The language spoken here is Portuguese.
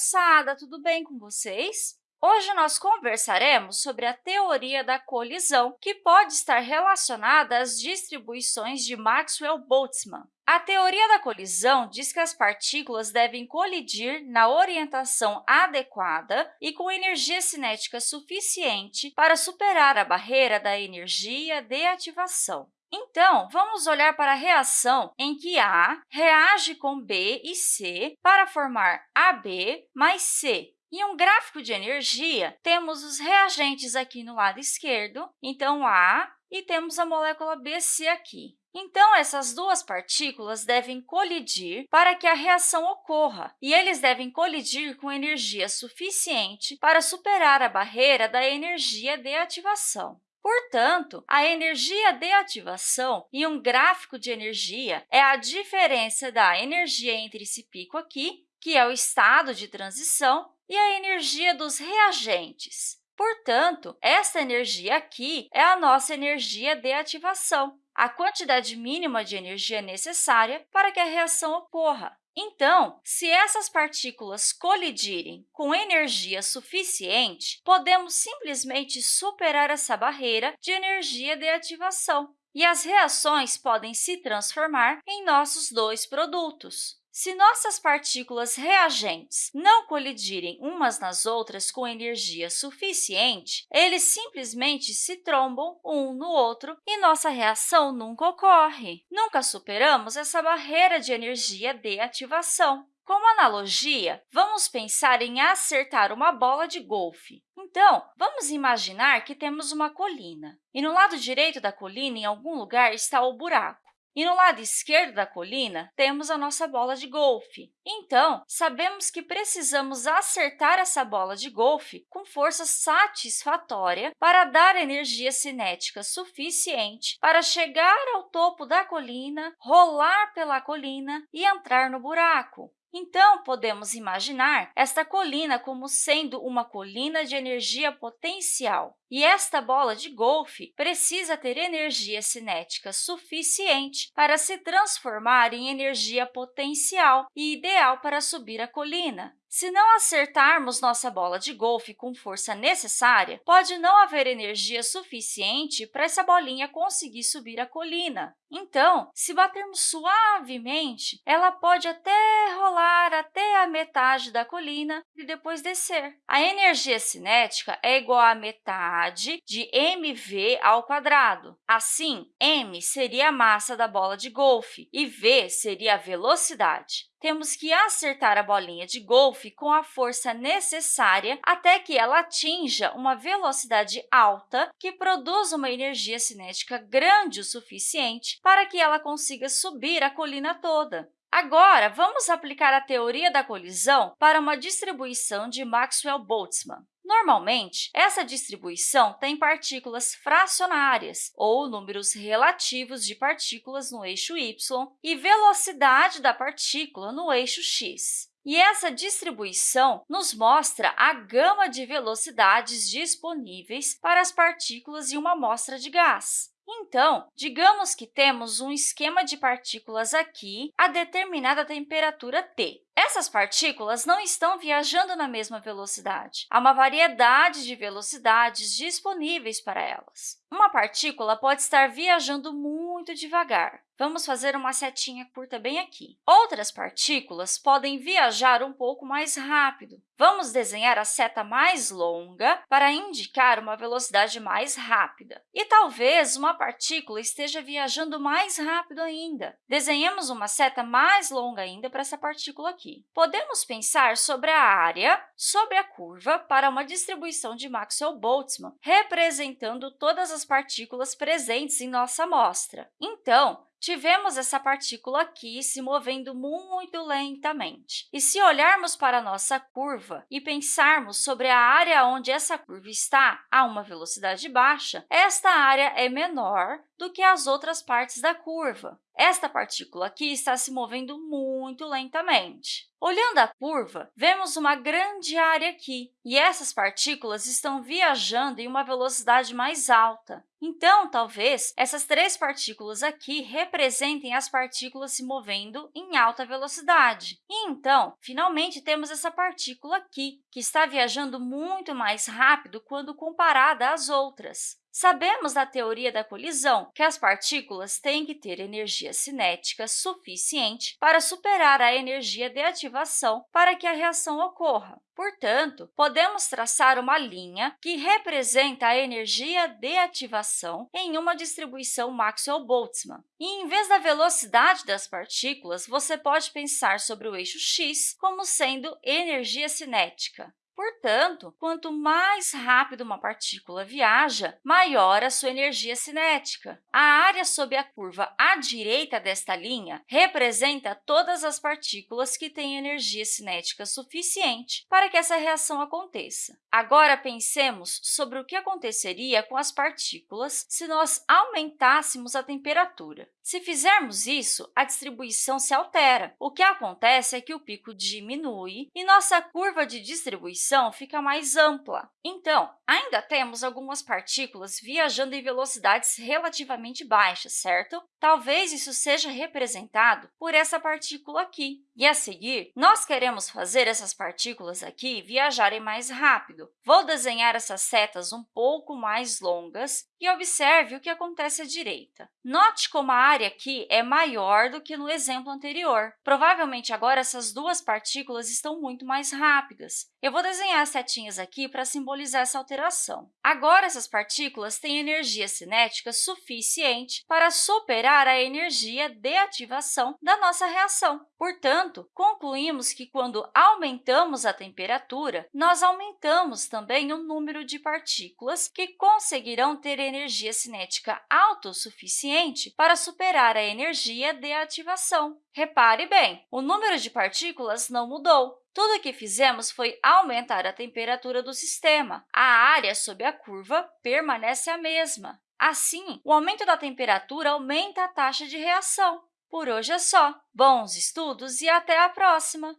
moçada! Tudo bem com vocês? Hoje, nós conversaremos sobre a teoria da colisão, que pode estar relacionada às distribuições de Maxwell-Boltzmann. A teoria da colisão diz que as partículas devem colidir na orientação adequada e com energia cinética suficiente para superar a barreira da energia de ativação. Então, vamos olhar para a reação em que A reage com B e C para formar AB mais C. Em um gráfico de energia, temos os reagentes aqui no lado esquerdo, então A, e temos a molécula BC aqui. Então, essas duas partículas devem colidir para que a reação ocorra, e eles devem colidir com energia suficiente para superar a barreira da energia de ativação. Portanto, a energia de ativação em um gráfico de energia é a diferença da energia entre esse pico aqui, que é o estado de transição, e a energia dos reagentes. Portanto, essa energia aqui é a nossa energia de ativação, a quantidade mínima de energia necessária para que a reação ocorra. Então, se essas partículas colidirem com energia suficiente, podemos simplesmente superar essa barreira de energia de ativação e as reações podem se transformar em nossos dois produtos. Se nossas partículas reagentes não colidirem umas nas outras com energia suficiente, eles simplesmente se trombam um no outro e nossa reação nunca ocorre. Nunca superamos essa barreira de energia de ativação. Como analogia, vamos pensar em acertar uma bola de golfe. Então, vamos imaginar que temos uma colina, e no lado direito da colina, em algum lugar, está o buraco. E no lado esquerdo da colina, temos a nossa bola de golfe. Então, sabemos que precisamos acertar essa bola de golfe com força satisfatória para dar energia cinética suficiente para chegar ao topo da colina, rolar pela colina e entrar no buraco. Então, podemos imaginar esta colina como sendo uma colina de energia potencial. E esta bola de golfe precisa ter energia cinética suficiente para se transformar em energia potencial e ideal para subir a colina. Se não acertarmos nossa bola de golfe com força necessária, pode não haver energia suficiente para essa bolinha conseguir subir a colina. Então, se batermos suavemente, ela pode até rolar até a metade da colina e depois descer. A energia cinética é igual a metade de mv ao quadrado. Assim, m seria a massa da bola de golfe e v seria a velocidade temos que acertar a bolinha de golfe com a força necessária até que ela atinja uma velocidade alta que produza uma energia cinética grande o suficiente para que ela consiga subir a colina toda. Agora, vamos aplicar a teoria da colisão para uma distribuição de Maxwell-Boltzmann. Normalmente, essa distribuição tem partículas fracionárias, ou números relativos de partículas no eixo y, e velocidade da partícula no eixo x. E essa distribuição nos mostra a gama de velocidades disponíveis para as partículas em uma amostra de gás. Então, digamos que temos um esquema de partículas aqui a determinada temperatura T. Essas partículas não estão viajando na mesma velocidade. Há uma variedade de velocidades disponíveis para elas. Uma partícula pode estar viajando muito devagar. Vamos fazer uma setinha curta bem aqui. Outras partículas podem viajar um pouco mais rápido. Vamos desenhar a seta mais longa para indicar uma velocidade mais rápida. E talvez uma partícula esteja viajando mais rápido ainda. Desenhemos uma seta mais longa ainda para essa partícula aqui. Podemos pensar sobre a área sobre a curva para uma distribuição de Maxwell-Boltzmann, representando todas as partículas presentes em nossa amostra. Então, tivemos essa partícula aqui se movendo muito lentamente. E se olharmos para a nossa curva e pensarmos sobre a área onde essa curva está a uma velocidade baixa, esta área é menor do que as outras partes da curva. Esta partícula aqui está se movendo muito lentamente. Olhando a curva, vemos uma grande área aqui, e essas partículas estão viajando em uma velocidade mais alta. Então, talvez, essas três partículas aqui representem as partículas se movendo em alta velocidade. E, então, finalmente, temos essa partícula aqui, que está viajando muito mais rápido quando comparada às outras. Sabemos da teoria da colisão que as partículas têm que ter energia cinética suficiente para superar a energia de ativação para que a reação ocorra. Portanto, podemos traçar uma linha que representa a energia de ativação em uma distribuição Maxwell-Boltzmann. E, em vez da velocidade das partículas, você pode pensar sobre o eixo x como sendo energia cinética. Portanto, quanto mais rápido uma partícula viaja, maior a sua energia cinética. A área sob a curva à direita desta linha representa todas as partículas que têm energia cinética suficiente para que essa reação aconteça. Agora, pensemos sobre o que aconteceria com as partículas se nós aumentássemos a temperatura. Se fizermos isso, a distribuição se altera. O que acontece é que o pico diminui e nossa curva de distribuição fica mais ampla. Então, ainda temos algumas partículas viajando em velocidades relativamente baixas, certo? Talvez isso seja representado por essa partícula aqui. E, a seguir, nós queremos fazer essas partículas aqui viajarem mais rápido. Vou desenhar essas setas um pouco mais longas e observe o que acontece à direita. Note como a área aqui é maior do que no exemplo anterior. Provavelmente, agora, essas duas partículas estão muito mais rápidas. Eu vou desenhar as setinhas aqui para simbolizar essa alteração. Agora, essas partículas têm energia cinética suficiente para superar a energia de ativação da nossa reação. Portanto, concluímos que, quando aumentamos a temperatura, nós aumentamos também o número de partículas que conseguirão ter energia cinética autossuficiente para superar a energia de ativação. Repare bem, o número de partículas não mudou, tudo o que fizemos foi aumentar a temperatura do sistema. A área sob a curva permanece a mesma. Assim, o aumento da temperatura aumenta a taxa de reação. Por hoje é só. Bons estudos e até a próxima!